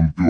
rompió